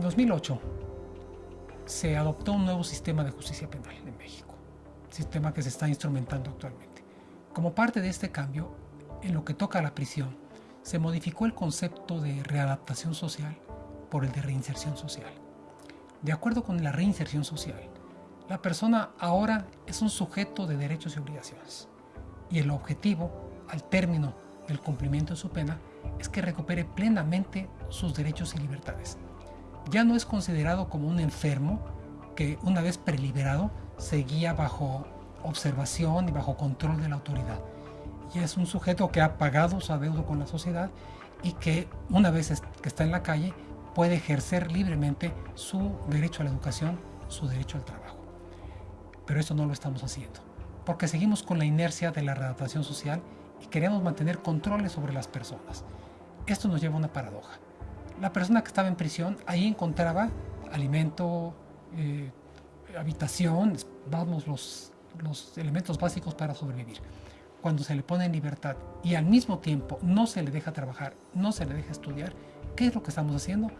2008 se adoptó un nuevo sistema de justicia penal en México, sistema que se está instrumentando actualmente. Como parte de este cambio, en lo que toca a la prisión, se modificó el concepto de readaptación social por el de reinserción social. De acuerdo con la reinserción social, la persona ahora es un sujeto de derechos y obligaciones y el objetivo, al término del cumplimiento de su pena, es que recupere plenamente sus derechos y libertades. Ya no es considerado como un enfermo que una vez preliberado seguía bajo observación y bajo control de la autoridad. Ya es un sujeto que ha pagado su adeudo con la sociedad y que una vez que está en la calle puede ejercer libremente su derecho a la educación, su derecho al trabajo. Pero eso no lo estamos haciendo, porque seguimos con la inercia de la readaptación social y queremos mantener controles sobre las personas. Esto nos lleva a una paradoja. La persona que estaba en prisión ahí encontraba alimento, eh, habitación, vamos, los, los elementos básicos para sobrevivir. Cuando se le pone en libertad y al mismo tiempo no se le deja trabajar, no se le deja estudiar, ¿qué es lo que estamos haciendo?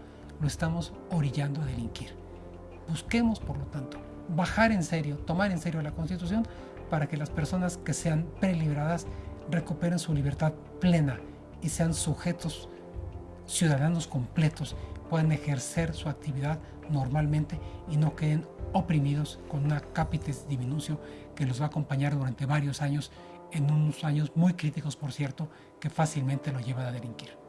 Lo estamos orillando a delinquir. Busquemos, por lo tanto, bajar en serio, tomar en serio la Constitución para que las personas que sean preliberadas recuperen su libertad plena y sean sujetos ciudadanos completos, puedan ejercer su actividad normalmente y no queden oprimidos con una capitis diminucio que los va a acompañar durante varios años, en unos años muy críticos, por cierto, que fácilmente lo llevan a delinquir.